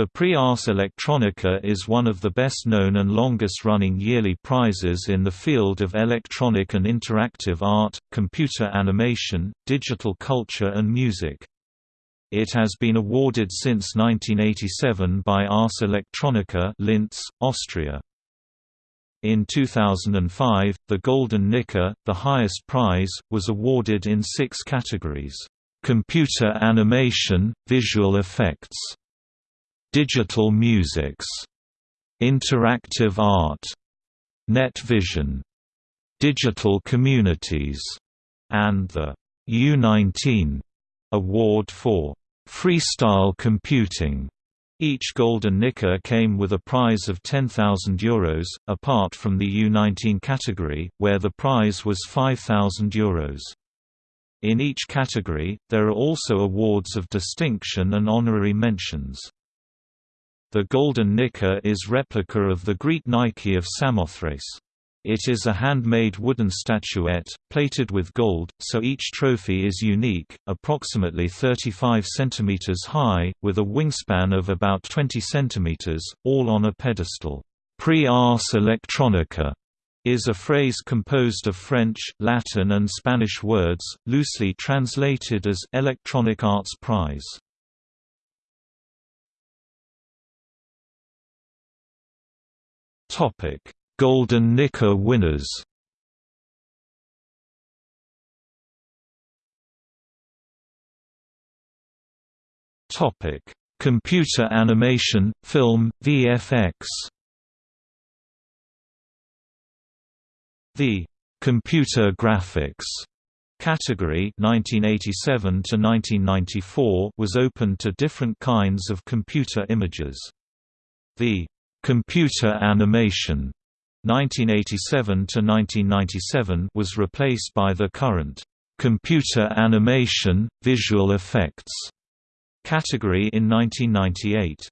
The Prix Ars Electronica is one of the best-known and longest-running yearly prizes in the field of electronic and interactive art, computer animation, digital culture and music. It has been awarded since 1987 by Ars Electronica Linz, Austria. In 2005, the Golden Nica, the highest prize, was awarded in six categories. Computer animation, visual effects, Digital musics, Interactive art, Net vision, Digital communities, and the U19 award for freestyle computing. Each Golden Nica came with a prize of €10,000, apart from the U19 category, where the prize was €5,000. In each category, there are also awards of distinction and honorary mentions. The golden Nica is replica of the Greek Nike of Samothrace. It is a handmade wooden statuette, plated with gold, so each trophy is unique, approximately 35 cm high, with a wingspan of about 20 cm, all on a pedestal. Prix Ars Electronica is a phrase composed of French, Latin and Spanish words, loosely translated as Electronic Arts Prize. Topic: Golden Nica winners. Topic: Computer animation, film, VFX. The computer graphics category 1987 to 1994 was open to different kinds of computer images. The Computer animation 1987 to 1997 was replaced by the current computer animation visual effects category in 1998.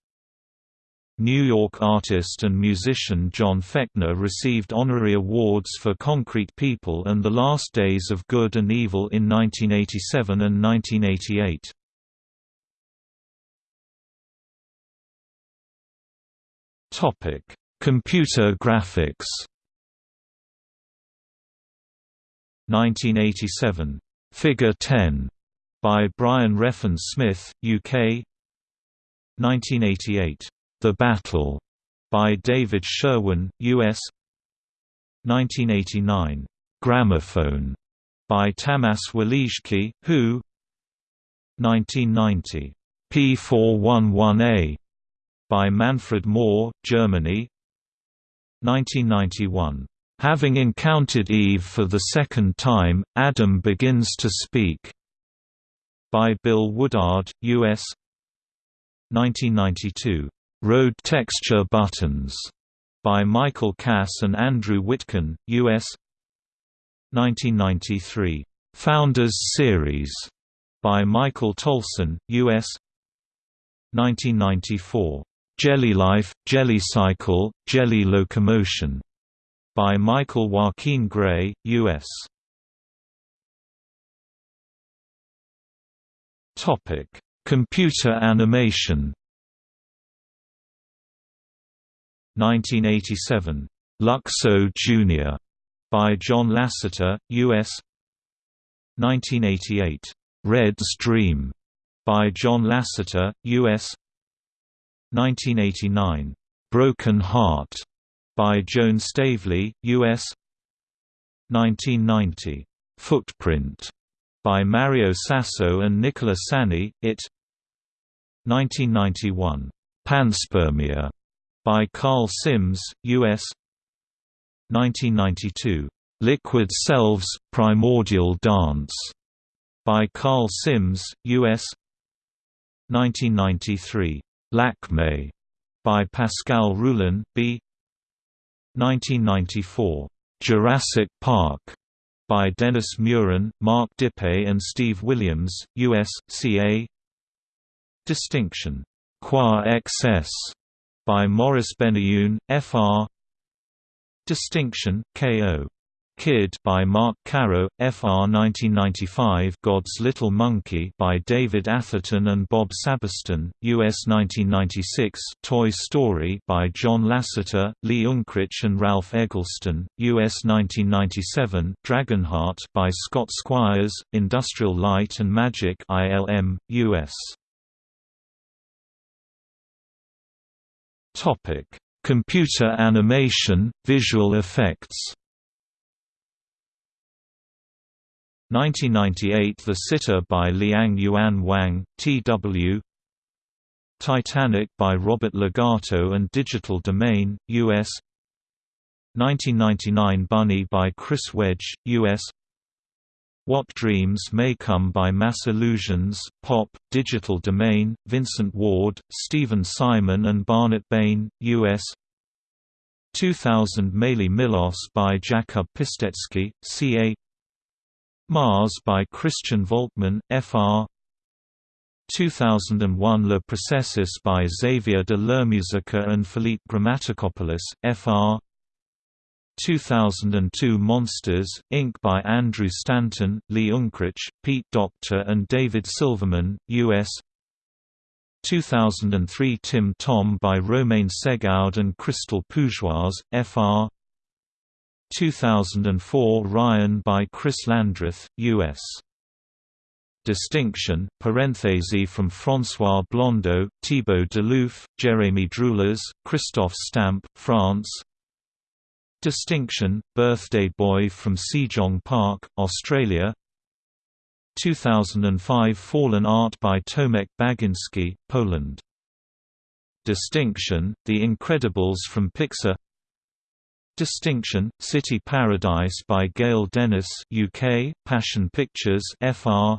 New York artist and musician John Fekner received honorary awards for Concrete People and The Last Days of Good and Evil in 1987 and 1988. Topic: Computer graphics. 1987, Figure 10 by Brian Reffin Smith, UK. 1988, The Battle. By David Sherwin, US. 1989, Gramophone. By Tamas Waliczky, Who. 1990, P411A by Manfred Mohr, Germany 1991. Having encountered Eve for the second time, Adam begins to speak. By Bill Woodard, U.S. 1992. Road Texture Buttons. By Michael Kass and Andrew Witkin, U.S. 1993. Founders Series. By Michael Tolson, U.S. 1994. Jelly Life, Jelly Cycle, Jelly Locomotion by Michael Joaquin Gray, U.S. Topic: Computer animation. 1987, Luxo Jr. by John Lasseter, U.S. 1988, Red's Dream by John Lasseter, U.S. 1989, "'Broken Heart' by Joan Stavely, U.S. 1990, "'Footprint' by Mario Sasso and Nicola Sani, IT 1991, "'Panspermia' by Karl Sims, U.S. 1992, "'Liquid Selves – Primordial Dance' by Karl Sims, U.S. 1993, Lakme by Pascal Roulin, B. 1994. Jurassic Park by Dennis Muren, Mark Dippe and Steve Williams, U.S. CA. Distinction. Qua excess by Maurice Benayoun, Fr. Distinction, KO. Kid by Mark Caro, FR 1995 God's Little Monkey by David Atherton and Bob Sabiston, US 1996 Toy Story by John Lasseter, Lee Unkrich and Ralph Eggleston, US 1997 Dragonheart by Scott Squires, Industrial Light and Magic ILM, US Topic: Computer animation, visual effects. 1998 The Sitter by Liang Yuan Wang, T.W. Titanic by Robert Legato and Digital Domain, U.S. 1999 Bunny by Chris Wedge, U.S. What Dreams May Come by Mass Illusions, Pop, Digital Domain, Vincent Ward, Stephen Simon and Barnett Bain, U.S. 2000 Meili Milos by Jakub Pistecki, C.A. Mars by Christian Volkmann, Fr. 2001 Le Processus by Xavier de Lermusica and Philippe Grammaticopoulos, Fr. 2002 Monsters, Inc. by Andrew Stanton, Lee Unkrich, Pete Docter and David Silverman, U.S. 2003 Tim Tom by Romain Segaud and Crystal Pougeoise, Fr. 2004 Ryan by Chris Landreth, U.S. Distinction, parenthese from François Blondeau, Thibaut Delouf, Jérémy Droulers, Christophe Stamp, France. Distinction, Birthday Boy from Sejong Park, Australia. 2005 Fallen Art by Tomek Baginski, Poland. Distinction, The Incredibles from Pixar Distinction, City Paradise by Gail Dennis UK, Passion Pictures FR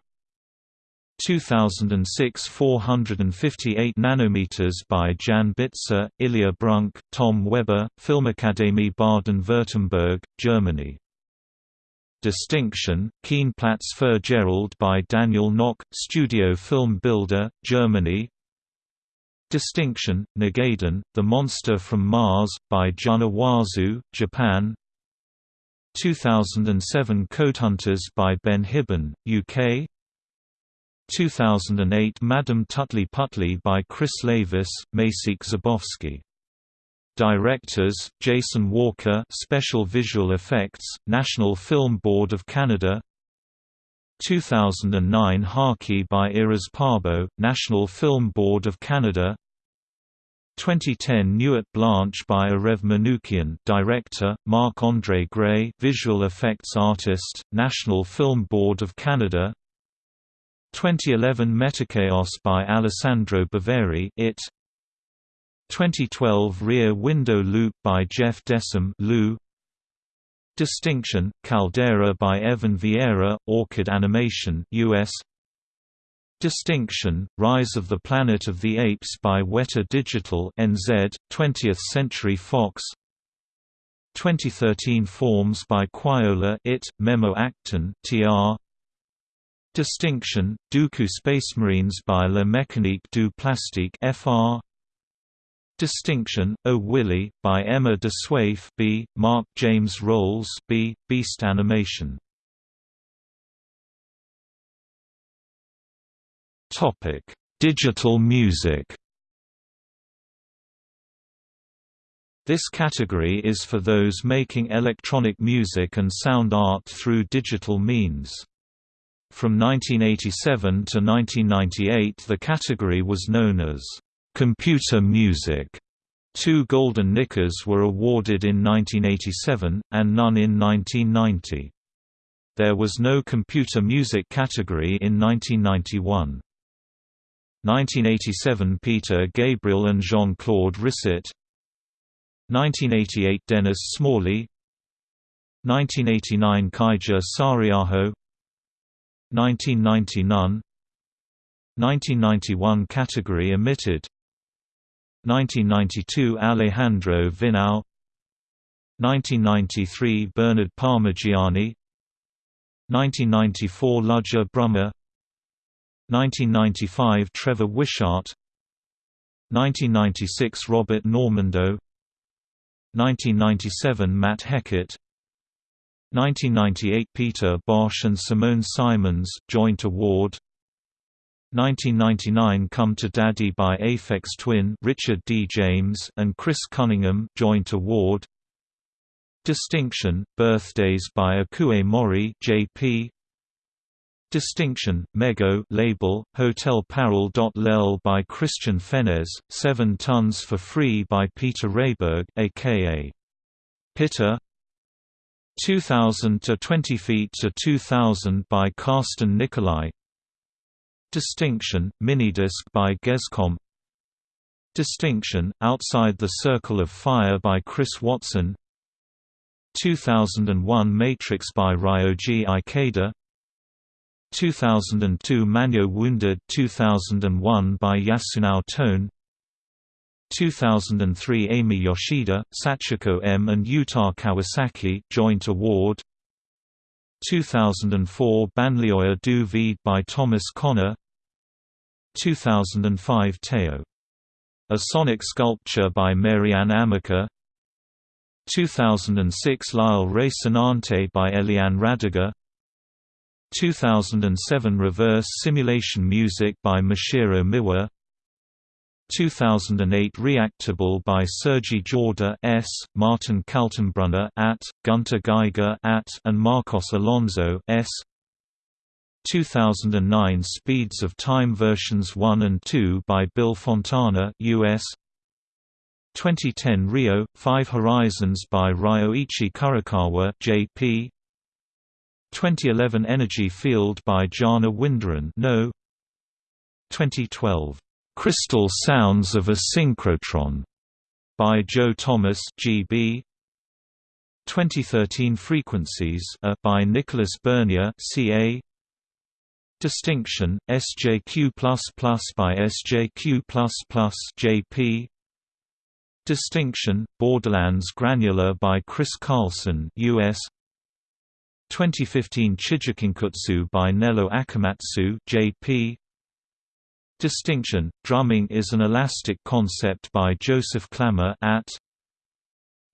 2006 458 nanometers by Jan Bitzer, Ilya Brunk, Tom Weber, Filmakademie Baden-Württemberg, Germany. Distinction, Keenplatz für Gerald by Daniel Nock, Studio Film Builder, Germany. Distinction, Negadon, The Monster from Mars, by Jun Awazu, Japan. 2007 Codehunters by Ben Hibon, UK 2008 Madame Tutli-Putli by Chris Lavis, Maciek Zabowski. Directors, Jason Walker Special Visual Effects, National Film Board of Canada 2009 Haki by Iris Parbo, National Film Board of Canada. 2010 Nuit Blanche by Arev Manoukian Director, Marc-André Gray Visual Effects Artist, National Film Board of Canada. 2011 Metachaos by Alessandro Bavari it. 2012 Rear Window Loop by Jeff Desom Lou Distinction, Caldera by Evan Vieira, Orchid Animation US Distinction, Rise of the Planet of the Apes by Weta Digital NZ, 20th Century Fox. 2013 Forms by Quayola It, Memo Akten TR Distinction, Duku Spacemarines by La Mécanique du Plastique FR Distinction, O Willy, by Emma de Swaef B, Mark James Roels B, Beast Animation. Topic: Digital music. This category is for those making electronic music and sound art through digital means. From 1987 to 1998 the category was known as «computer music». Two Golden Nicas were awarded in 1987, and none in 1990. There was no computer music category in 1991. 1987 Peter Gabriel and Jean-Claude Risset 1988 Dennis Smalley 1989 Kaija Saariaho 1990 None 1991 category omitted 1992 Alejandro Viñao. 1993 Bernard Parmegiani. 1994 Ludger Brummer. 1995 Trevor Wishart. 1996 Robert Normandeau. 1997 Matt Heckert 1998 Peter Bosch and Simone Simons joint award 1999 Come to Daddy by Aphex Twin Richard D. James and Chris Cunningham joint award Distinction Birthdays by Ikue Mori JP Distinction, Mego label, Hotel Parole. Lel by Christian Fennesz, 7 tons for free by Peter Rehberg aka Pita 2000 to 20 feet to 2000 by Carsten Nicolai Distinction, Minidisc by Gescom Distinction, Outside the Circle of Fire by Chris Watson. 2001 Matrix by Ryoji Ikeda. 2002 Manyo Wounded 2001 by Yasunao Tone. 2003 Amy Yoshida, Sachiko M and Yuta Kawasaki joint award 2004 Banlieue du Vide by Thomas Köner. 2005 Teo. A Sonic Sculpture by Maryanne Amacher. 2006 L'Isle Resonante by Eliane Radigue. 2007 Reverse Simulation Music by Masahiro Miwa 2008 Reactable by Sergi Jorda S, Martin Kaltenbrunner at, Gunter Geiger at, and Marcos Alonso S. 2009 Speeds of Time versions 1 and 2 by Bill Fontana US 2010 Rio Five Horizons by Ryoichi Kurokawa JP 2011 Energy Field by Jana Winderen no. 2012 Crystal Sounds of a Synchrotron by Joe Thomas GB 2013 Frequencies a by Nicholas Bernier CA Distinction SJQ++ by SJQ++ JP Distinction Borderlands Granular by Chris Carlson US 2015 Chijikinkutsu by Nello Akamatsu JP Distinction Drumming is an elastic concept by Joseph Klammer at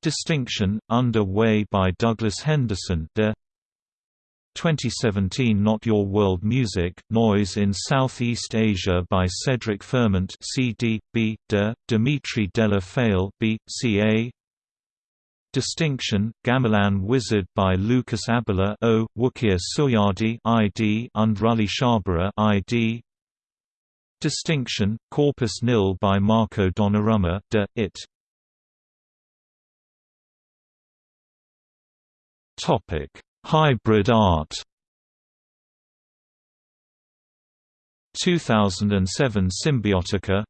Distinction Underway by Douglas Henderson de 2017 Not Your World Music Noise in Southeast Asia by Cedric Fermont CD B de Dimitri Della Faille B CA Distinction, Gamelan Wizard by Lucas Abela O, Wukir Suyadi ID and Rully Shabara ID Distinction, Corpus Nil by Marco Donnarumma de, It Hybrid art 2007 Symbiotica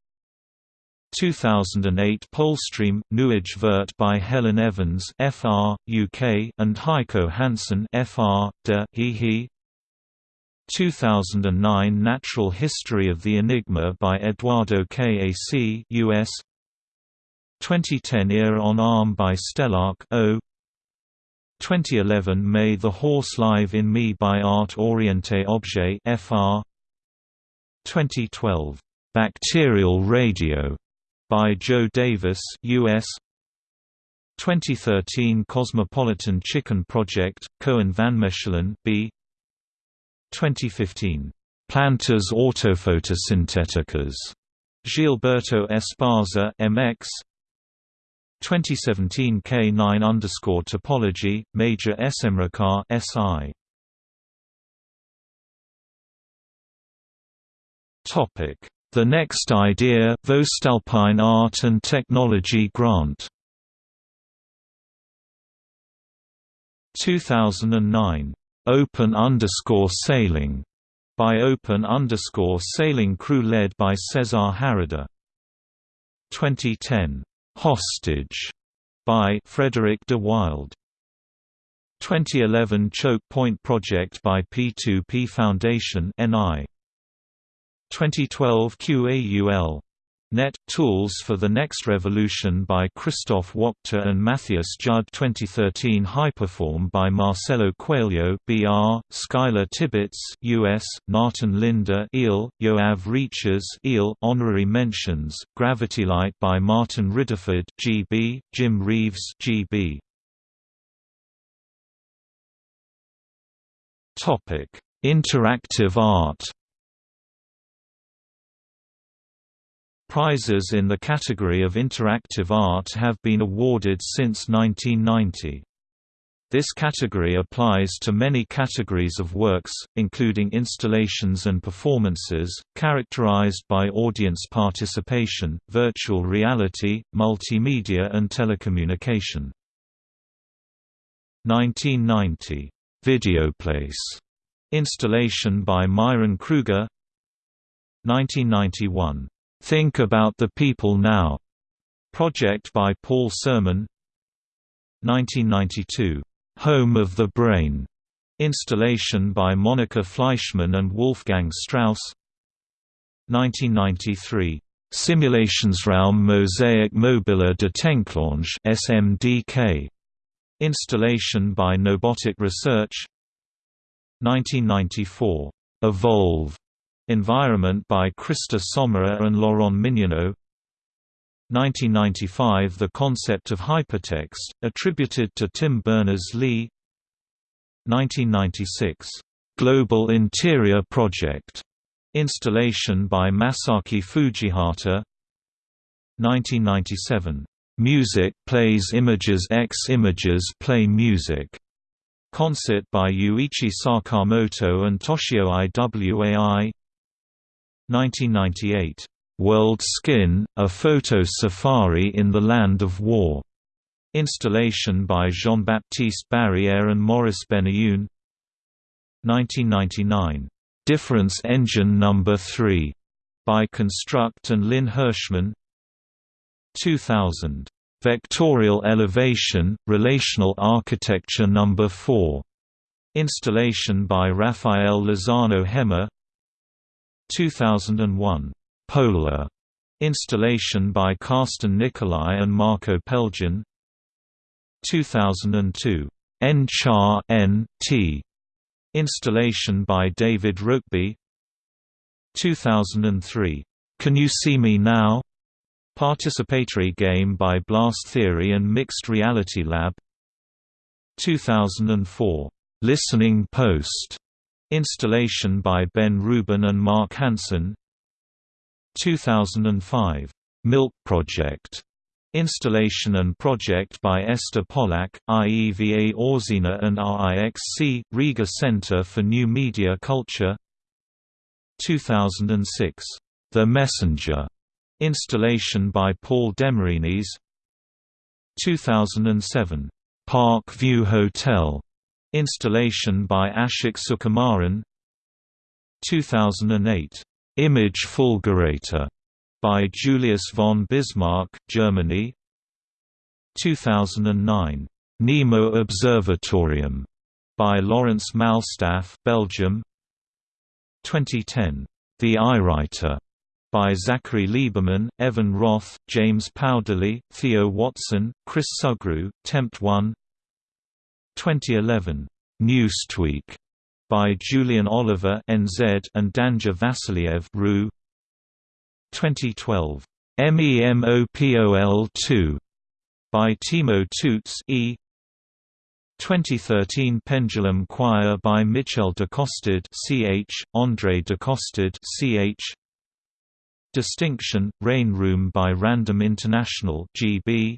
2008 Polestream, Nuage Vert by Helen Evans FR, UK and Heiko Hansen FR, de, he, he. 2009 Natural History of the Enigma by Eduardo Kac US 2010 Ear on Arm by Stelarc O. 2011 May the Horse Live in Me by Art Orienté Objet FR 2012 Bacterial Radio by Joe Davis US 2013 Cosmopolitan Chicken Project Koen van Mechelen B 2015 Plantas autophotosyntheticas Gilberto Esparza MX 2017 K9 underscore topology Maja Smrekar SI Topic. The Next Idea Voestalpine Art and Technology Grant. 2009 Open underscore sailing by Open underscore sailing crew led by Cesar Harada. 2010 Hostage by Frederick de Wilde. 2011 Choke Point Project by P2P Foundation NI 2012 QAUL. Net Tools for the Next Revolution by Christoph Wachter and Matthias Jud 2013 Hyperform by Marcelo Coelho BR, Skylar Tibbits US, Nathan Linder EEL, Yoav Reches EEL, Honorary Mentions, Gravity Light by Martin Riddiford GB, Jim Reeves GB. Interactive art. Prizes in the category of interactive art have been awarded since 1990. This category applies to many categories of works, including installations and performances, characterized by audience participation, virtual reality, multimedia and telecommunication. 1990. Videoplace. Installation by Myron Krueger 1991. Think About the People Now. Project by Paul Sermon 1992. Home of the Brain. Installation by Monica Fleischmann and Wolfgang Strauss 1993. Simulationsraum Mosaic Mobile de Tenklange SMDK. Installation by Knowbotic Research 1994. Evolve. Environment by Christa Sommerer and Laurent Mignonneau 1995 The concept of hypertext, attributed to Tim Berners-Lee 1996. Global Interior Project. Installation by Masaki Fujihata 1997. Music plays images X images play music. Concert by Ryuichi Sakamoto and Toshio Iwai 1998. World Skin, a photo safari in the Land of War. Installation by Jean-Baptiste Barrière and Maurice Benayoun 1999. Difference Engine No. 3. By Construct and Lynn Hershman 2000. Vectorial Elevation, Relational Architecture No. 4. Installation by Rafael Lozano Hemmer 2001. Polar installation by Carsten Nicolai and Marko Peljhan 2002 N-Char N.T. Installation by David Rokeby 2003 Can You See Me Now? Participatory game by Blast Theory and Mixed Reality Lab 2004 Listening Post Installation by Ben Rubin and Mark Hansen 2005. Milk Project. Installation and project by Esther Polak, IEVA Orzina and RIXC, Riga Center for New Media Culture 2006. The Messenger. Installation by Paul Demarinis 2007. Park View Hotel. Installation by Ashok Sukumaran 2008. Image Fulgurator by Julius von Bismarck, Germany. 2009. Nemo Observatorium by Lawrence Malstaf, Belgium. 2010. The Eyewriter by Zachary Lieberman, Evan Roth, James Powderly, Theo Watson, Chris Sugrue, Tempt 1 2011. Newstweek by Julian Oliver (NZ) and Danja Vasiliev (RU). 2012. MEMOPOL 2 by Timo Toots E. 2013 Pendulum Choir by Michel Décosterd CH, André Décosterd CH. Distinction, Rain Room by Random International GB.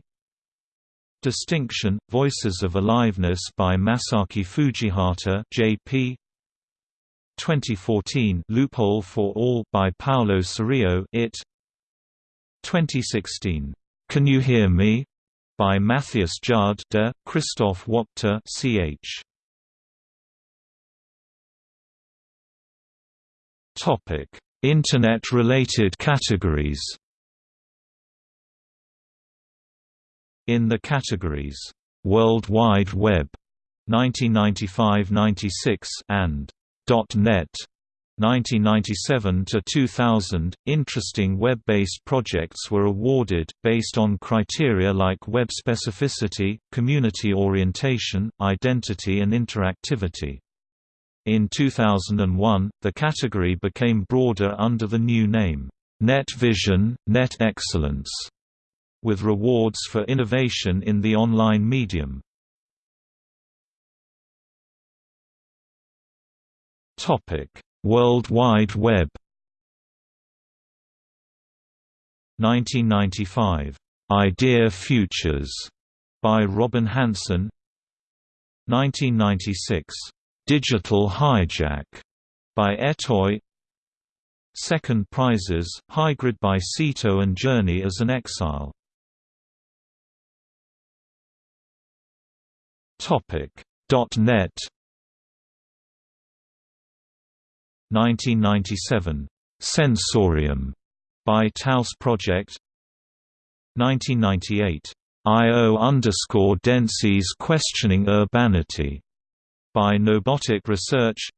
Distinction, Voices of Aliveness by Masaki Fujihata JP 2014 Loophole for All by Paulo Cerrillo It. 2016 Can You Hear Me? by Matthias Jud de Christoph Wachter ch Topic Internet related categories In the categories, "'World Wide Web' 1995–96 and .NET 1997 to 2000 interesting web-based projects were awarded based on criteria like web specificity, community orientation, identity and interactivity. In 2001, the category became broader under the new name, Net Vision, Net Excellence with rewards for innovation in the online medium. World Wide Web. 1995. Idea Futures by Robin Hanson. 1996. Digital Hijack by Etoy. Second prizes, Hygrid by Cito and Journey as an Exile. .NET. 1997 Sensorium. By Taos Project. 1998 IO underscore Questioning Urbanity. By Knowbotic Research.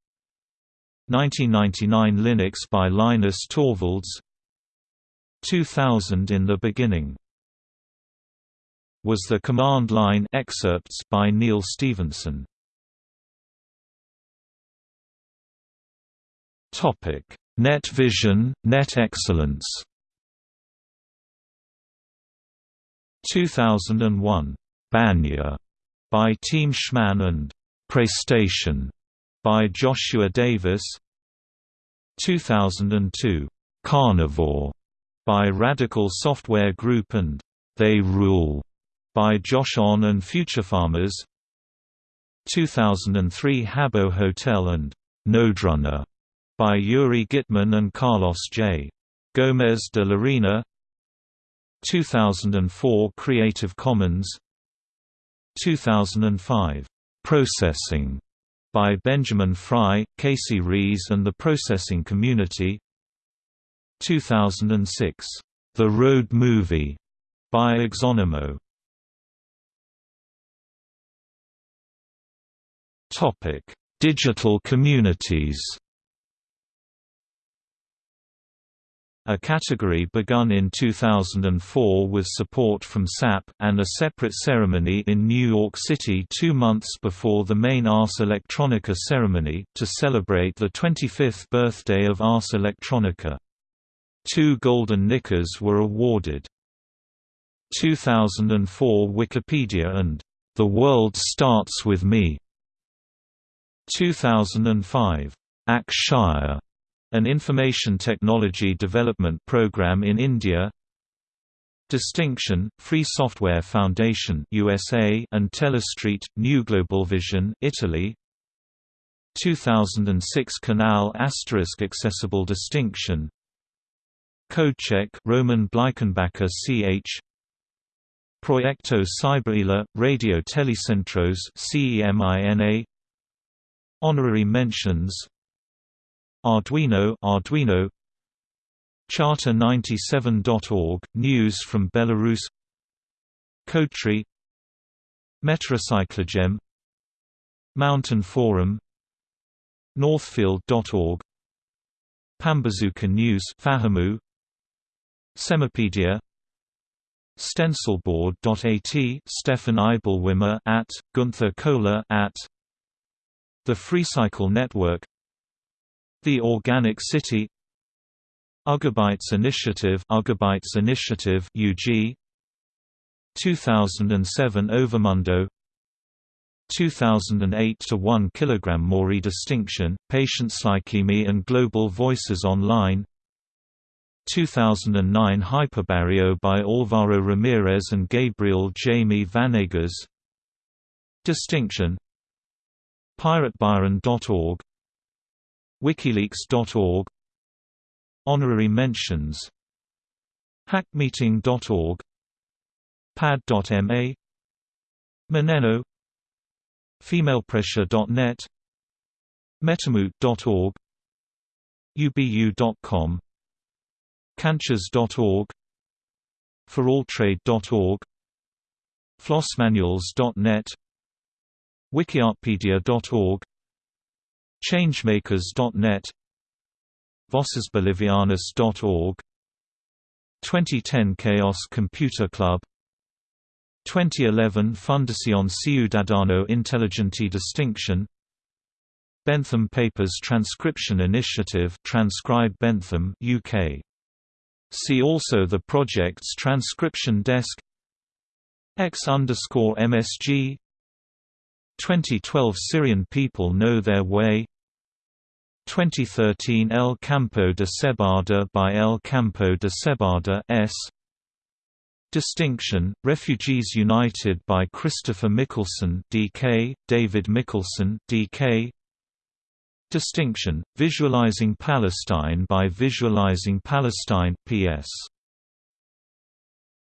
1999 Linux by Linus Torvalds. 2000 In the Beginning was the command line excerpts by Neal Stephenson. Topic: Net Vision, Net Excellence. 2001, Banya by Team Schmann and Praystation by Joshua Davis. 2002, Carnivore by Radical Software Group and They Rule by Josh On and Future Farmers. 2003 Habbo Hotel and Noderunner by Yuri Gitman and Carlos J. Gomez de Llarena 2004 Creative Commons. 2005 Processing by Benjamin Fry, Casey Reas and the Processing Community. 2006 The Road Movie by Exonemo Topic: Digital communities. A category begun in 2004 with support from SAP, and a separate ceremony in New York City two months before the main Ars Electronica ceremony, to celebrate the 25th birthday of Ars Electronica. Two Golden Nicas were awarded. 2004 Wikipedia and The World Starts With Me 2005. Akshaya, an information technology development program in India. Distinction, Free Software Foundation USA and Telestreet, New Global Vision Italy. 2006 Canal Asterisk Accessible Distinction Codecheck Roman Bleichenbacher ch Proyecto Cyberela, Radio Telecentros CEMINA Honorary mentions. Arduino Arduino. Charter97.org News from Belarus. Codetree Metracyclogem Mountain Forum. Northfield.org Pambazuka News Fahamu Semipedia Stencilboard.at Stefan Eibelwimmer at Gunther Kohler at the FreeCycle Network The Organic City Ugabytes Initiative Ugabytes Initiative UG 2007 Overmundo 2008 to 1 kg Maury distinction, PatientsLikeMe and Global Voices Online 2009 Hyperbarrio by Alvaro Ramirez and Gabriel Jaime Vanegas. Distinction PirateByron.org WikiLeaks.org Honorary mentions Hackmeeting.org Pad.ma Moneno FemalePressure.net Metamoot.org ubu.com Canchas.org foralltrade.org flossmanuals.net wikiartpedia.org changemakers.net vossesbolivianas.org 2010 Chaos Computer Club 2011 Fundación Ciudadano Inteligente Distinction Bentham Papers Transcription Initiative Transcribe Bentham UK See also the project's transcription desk X underscore MSG 2012 Syrian People Know Their Way 2013 El Campo de Cebada by El Campo de Cebada S. Distinction, Refugees United by Christopher Mickelson DK, David Mickelson DK. Distinction, Visualizing Palestine by Visualizing Palestine PS.